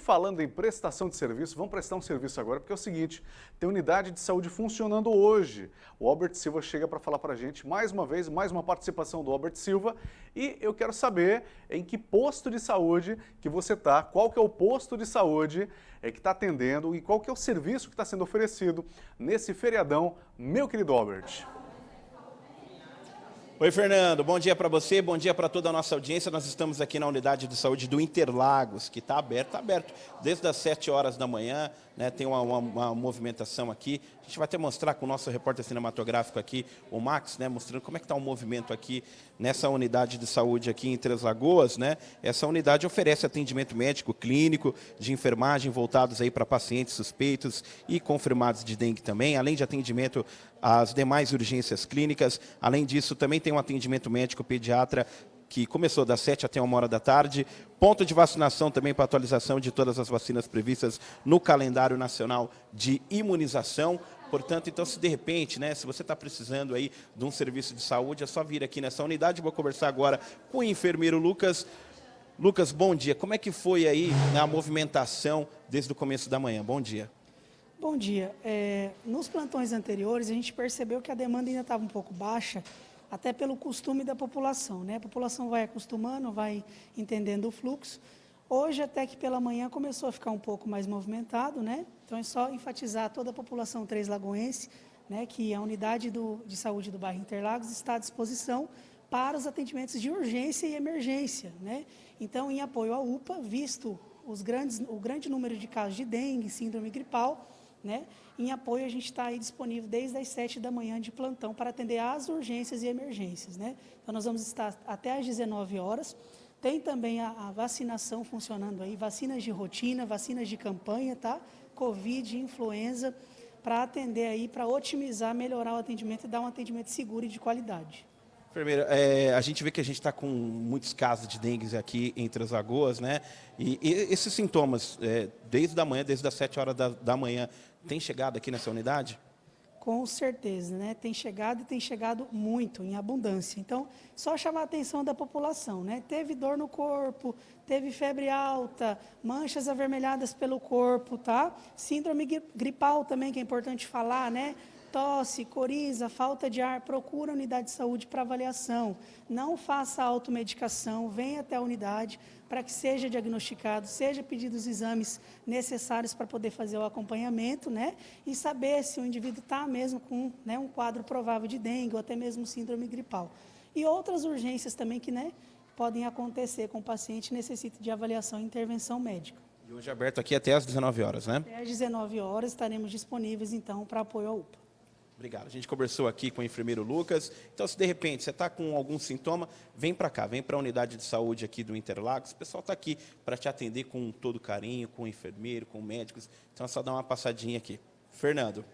Falando em prestação de serviço, vamos prestar um serviço agora, porque é o seguinte, tem unidade de saúde funcionando hoje. O Albert Silva chega para falar para a gente, mais uma vez, mais uma participação do Albert Silva, e eu quero saber em que posto de saúde que você está, qual que é o posto de saúde é, que está atendendo e qual que é o serviço que está sendo oferecido nesse feriadão, meu querido Albert. Oi, Fernando. Bom dia para você, bom dia para toda a nossa audiência. Nós estamos aqui na unidade de saúde do Interlagos, que está aberto, está aberto desde as 7 horas da manhã, né, tem uma, uma, uma, movimentação aqui. A gente vai até mostrar com o nosso repórter cinematográfico aqui, o Max, né, mostrando como é que está o movimento aqui nessa unidade de saúde aqui em Três Lagoas. Né? Essa unidade oferece atendimento médico, clínico, de enfermagem voltados aí para pacientes suspeitos e confirmados de dengue também, além de atendimento às demais urgências clínicas. Além disso, também tem um atendimento médico pediatra que começou das 7 até 1 hora da tarde. Ponto de vacinação também para atualização de todas as vacinas previstas no calendário nacional de imunização. Portanto, então, se de repente, né, se você está precisando aí de um serviço de saúde, é só vir aqui nessa unidade. Vou conversar agora com o enfermeiro Lucas. Lucas, bom dia. Como é que foi aí a movimentação desde o começo da manhã? Bom dia. Bom dia. É, nos plantões anteriores, a gente percebeu que a demanda ainda estava um pouco baixa, até pelo costume da população. Né? A população vai acostumando, vai entendendo o fluxo. Hoje, até que pela manhã, começou a ficar um pouco mais movimentado, né? então é só enfatizar toda a população Três Lagoense, né, que a unidade do, de saúde do bairro Interlagos está à disposição para os atendimentos de urgência e emergência. Né? Então, em apoio à UPA, visto os grandes, o grande número de casos de dengue, síndrome gripal, né? Em apoio, a gente está aí disponível desde as 7 da manhã de plantão para atender às urgências e emergências. Né? Então, nós vamos estar até às 19 horas. Tem também a, a, vacinação funcionando aí, vacinas de rotina, vacinas de campanha, tá? Covid, influenza, para atender aí, para otimizar, melhorar o atendimento e dar um atendimento seguro e de qualidade. Enfermeira, é, a gente vê que a gente está com muitos casos de dengue aqui entre as lagoas, né? E, e esses sintomas, é, desde a manhã, desde as 7 horas da, da manhã, tem chegado aqui nessa unidade? Com certeza, né? Tem chegado e tem chegado muito, em abundância. Então, só chamar a atenção da população, né? Teve dor no corpo, teve febre alta, manchas avermelhadas pelo corpo, tá? Síndrome gripal também, que é importante falar, né? Tosse, coriza, falta de ar, procura a unidade de saúde para avaliação. Não faça automedicação, venha até a unidade para que seja diagnosticado, seja pedido os exames necessários para poder fazer o acompanhamento, né? E saber se o indivíduo está mesmo com né, um quadro provável de dengue ou até mesmo síndrome gripal. E outras urgências também que né, podem acontecer com o paciente necessita de avaliação e intervenção médica. E hoje é aberto aqui até às 19 horas, né? Até às 19 horas estaremos disponíveis, então, para apoio à UPA. Obrigado. A gente conversou aqui com o enfermeiro Lucas. Então, se de repente você está com algum sintoma, vem para cá, vem para a unidade de saúde aqui do Interlagos. O pessoal está aqui para te atender com todo carinho, com o enfermeiro, com médicos. Então, é só dar uma passadinha aqui. Fernando.